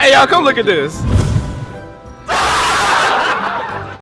Hey, y'all, come look at this.